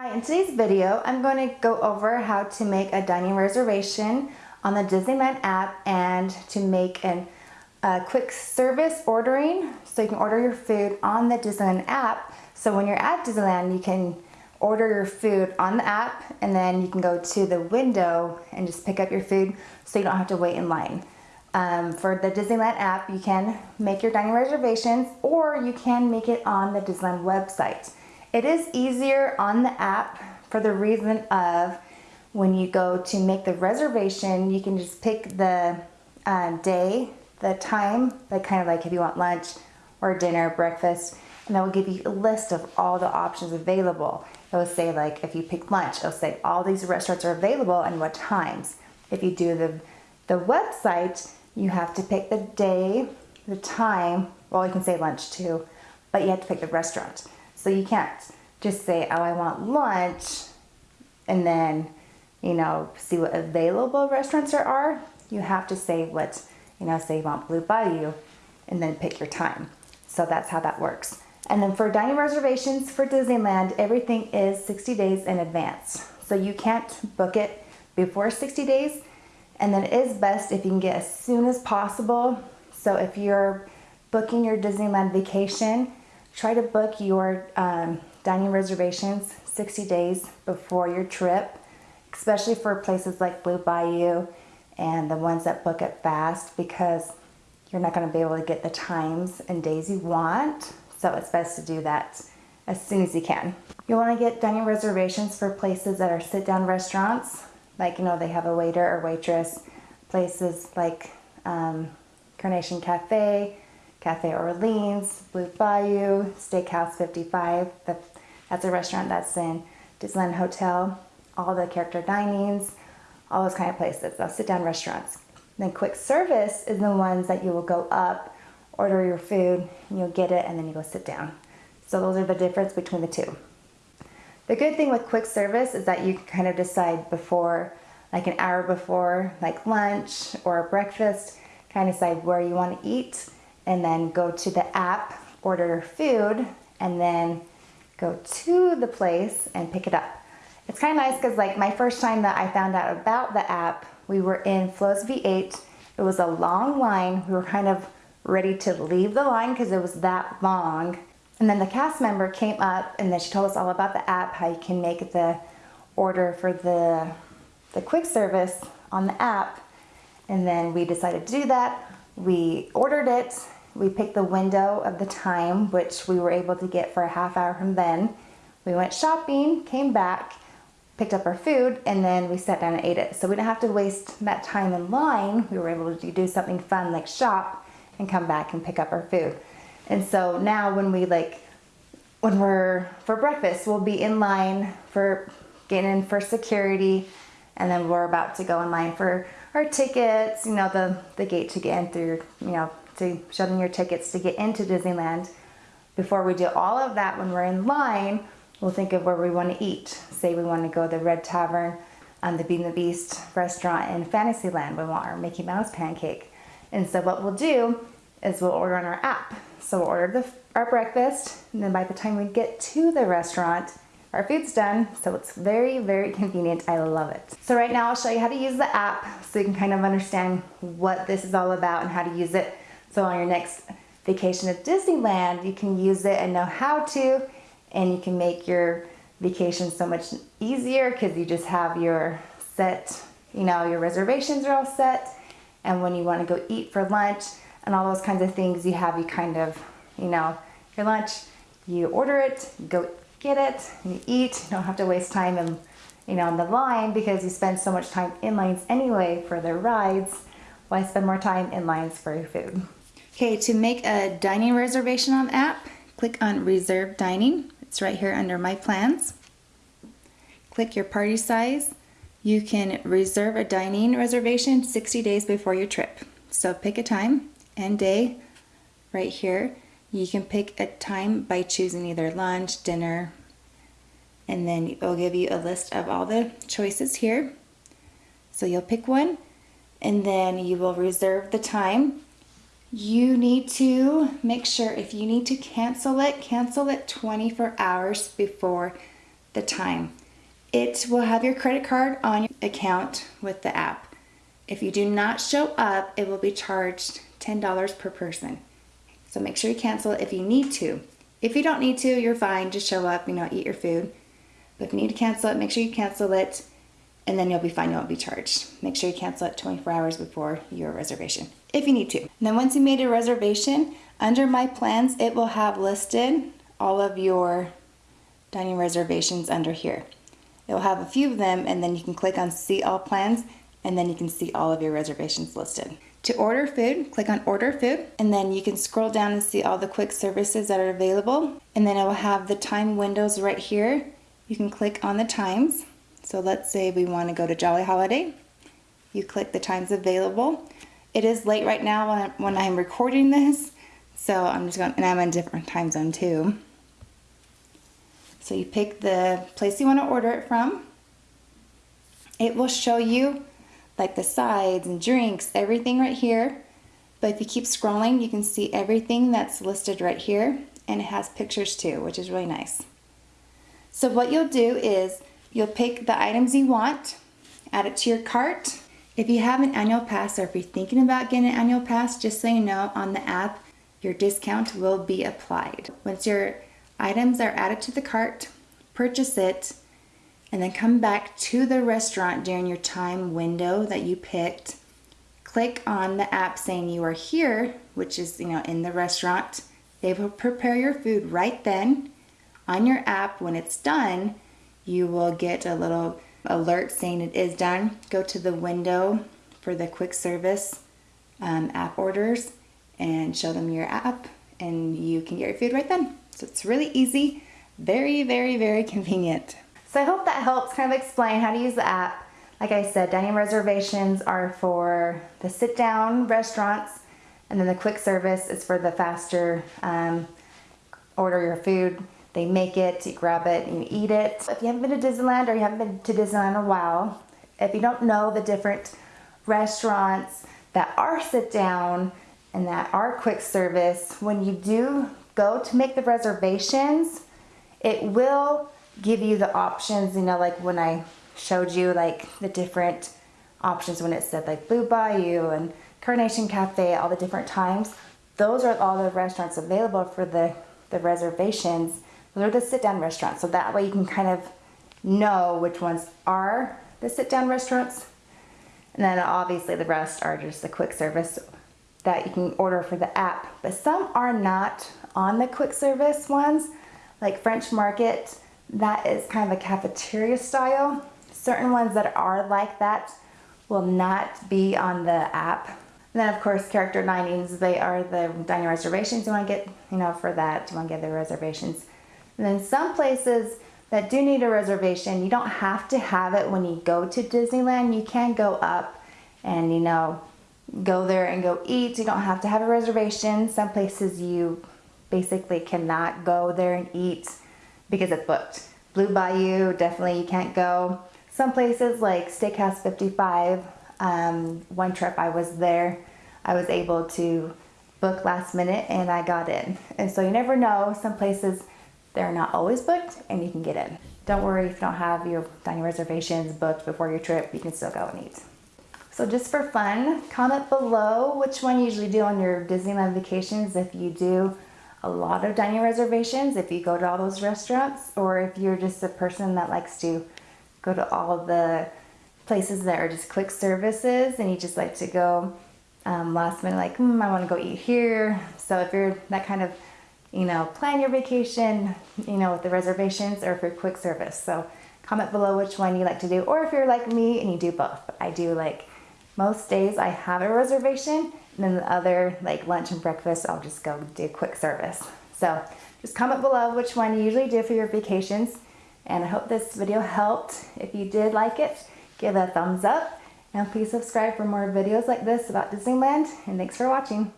Hi, in today's video, I'm going to go over how to make a dining reservation on the Disneyland app and to make a quick service ordering so you can order your food on the Disneyland app. So when you're at Disneyland, you can order your food on the app and then you can go to the window and just pick up your food so you don't have to wait in line. Um, for the Disneyland app, you can make your dining reservations or you can make it on the Disneyland website. It is easier on the app for the reason of when you go to make the reservation, you can just pick the uh, day, the time, like kind of like if you want lunch or dinner, breakfast, and that will give you a list of all the options available. It will say like if you pick lunch, it'll say all these restaurants are available and what times. If you do the, the website, you have to pick the day, the time, well you can say lunch too, but you have to pick the restaurant. So you can't just say, oh, I want lunch, and then, you know, see what available restaurants there are. You have to say what, you know, say you want Blue Bayou, and then pick your time. So that's how that works. And then for dining reservations for Disneyland, everything is 60 days in advance. So you can't book it before 60 days. And then it is best if you can get as soon as possible. So if you're booking your Disneyland vacation, Try to book your um, dining reservations 60 days before your trip, especially for places like Blue Bayou and the ones that book it fast because you're not going to be able to get the times and days you want. So it's best to do that as soon as you can. You want to get dining reservations for places that are sit-down restaurants, like, you know, they have a waiter or waitress. Places like um, Carnation Cafe, Cafe Orleans, Blue Bayou, Steakhouse 55. That's a restaurant that's in Disneyland Hotel. All the character dinings, all those kind of places. Those sit-down restaurants. Then quick service is the ones that you will go up, order your food, you'll get it, and then you go sit down. So those are the difference between the two. The good thing with quick service is that you can kind of decide before, like an hour before, like lunch or breakfast, kind of decide where you want to eat and then go to the app, order food, and then go to the place and pick it up. It's kind of nice because like my first time that I found out about the app, we were in Flo's V8. It was a long line. We were kind of ready to leave the line because it was that long. And then the cast member came up and then she told us all about the app, how you can make the order for the, the quick service on the app. And then we decided to do that. We ordered it we picked the window of the time, which we were able to get for a half hour from then. We went shopping, came back, picked up our food, and then we sat down and ate it. So we didn't have to waste that time in line. We were able to do something fun like shop and come back and pick up our food. And so now when we like, when we're for breakfast, we'll be in line for getting in for security, and then we're about to go in line for our tickets, you know, the, the gate to get in through, you know, to show them your tickets to get into Disneyland. Before we do all of that, when we're in line, we'll think of where we want to eat. Say we want to go to the Red Tavern, um, the Beauty and the Beast restaurant in Fantasyland. We want our Mickey Mouse pancake. And so what we'll do is we'll order on our app. So we'll order the, our breakfast, and then by the time we get to the restaurant, our food's done, so it's very, very convenient. I love it. So right now I'll show you how to use the app so you can kind of understand what this is all about and how to use it so on your next vacation at Disneyland, you can use it and know how to, and you can make your vacation so much easier because you just have your set, you know, your reservations are all set. And when you want to go eat for lunch and all those kinds of things, you have you kind of, you know, your lunch, you order it, you go get it, and you eat. You don't have to waste time in, you know, in the line because you spend so much time in lines anyway for their rides. Why spend more time in lines for your food? Okay, to make a dining reservation on app, click on Reserve Dining. It's right here under My Plans. Click your party size. You can reserve a dining reservation 60 days before your trip. So pick a time and day right here. You can pick a time by choosing either lunch, dinner, and then it'll give you a list of all the choices here. So you'll pick one and then you will reserve the time you need to make sure if you need to cancel it, cancel it 24 hours before the time. It will have your credit card on your account with the app. If you do not show up, it will be charged $10 per person. So make sure you cancel it if you need to. If you don't need to, you're fine. Just show up, you know, eat your food. But if you need to cancel it, make sure you cancel it and then you'll be fine, you won't be charged. Make sure you cancel it 24 hours before your reservation, if you need to. And then once you made a reservation, under my plans, it will have listed all of your dining reservations under here. It will have a few of them and then you can click on see all plans and then you can see all of your reservations listed. To order food, click on order food and then you can scroll down and see all the quick services that are available and then it will have the time windows right here. You can click on the times so let's say we want to go to Jolly Holiday. You click the times available. It is late right now when, I'm recording this, so I'm just going, and I'm in a different time zone too. So you pick the place you want to order it from. It will show you like the sides and drinks, everything right here. But if you keep scrolling, you can see everything that's listed right here. And it has pictures too, which is really nice. So what you'll do is You'll pick the items you want, add it to your cart. If you have an annual pass or if you're thinking about getting an annual pass, just so you know, on the app, your discount will be applied. Once your items are added to the cart, purchase it, and then come back to the restaurant during your time window that you picked. Click on the app saying you are here, which is, you know, in the restaurant. They will prepare your food right then on your app when it's done you will get a little alert saying it is done. Go to the window for the quick service um, app orders and show them your app and you can get your food right then. So it's really easy, very, very, very convenient. So I hope that helps kind of explain how to use the app. Like I said, dining reservations are for the sit down restaurants and then the quick service is for the faster um, order your food they make it, you grab it, and you eat it. If you haven't been to Disneyland or you haven't been to Disneyland in a while, if you don't know the different restaurants that are sit down and that are quick service, when you do go to make the reservations, it will give you the options, you know, like when I showed you like the different options when it said like Blue Bayou and Carnation Cafe, all the different times. Those are all the restaurants available for the, the reservations. Those are the sit-down restaurants. So that way you can kind of know which ones are the sit-down restaurants. And then obviously the rest are just the quick service that you can order for the app. But some are not on the quick service ones, like French Market, that is kind of a cafeteria style. Certain ones that are like that will not be on the app. And then of course character dinings, they are the dining reservations you want to get, you know, for that, you want to get the reservations. And then some places that do need a reservation, you don't have to have it when you go to Disneyland. You can go up and, you know, go there and go eat. You don't have to have a reservation. Some places you basically cannot go there and eat because it's booked. Blue Bayou, definitely you can't go. Some places like Steakhouse 55, um, one trip I was there, I was able to book last minute and I got in. And so you never know, some places they're not always booked and you can get in. Don't worry if you don't have your dining reservations booked before your trip, you can still go and eat. So just for fun, comment below which one you usually do on your Disneyland vacations if you do a lot of dining reservations, if you go to all those restaurants, or if you're just a person that likes to go to all the places that are just quick services and you just like to go um, last minute like, hmm, I want to go eat here. So if you're that kind of you know, plan your vacation, you know, with the reservations or for quick service. So comment below which one you like to do, or if you're like me and you do both. I do like most days I have a reservation, and then the other like lunch and breakfast, I'll just go do quick service. So just comment below which one you usually do for your vacations. And I hope this video helped. If you did like it, give it a thumbs up. And please subscribe for more videos like this about Disneyland. And thanks for watching.